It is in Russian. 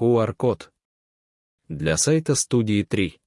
QR-код. Для сайта студии 3.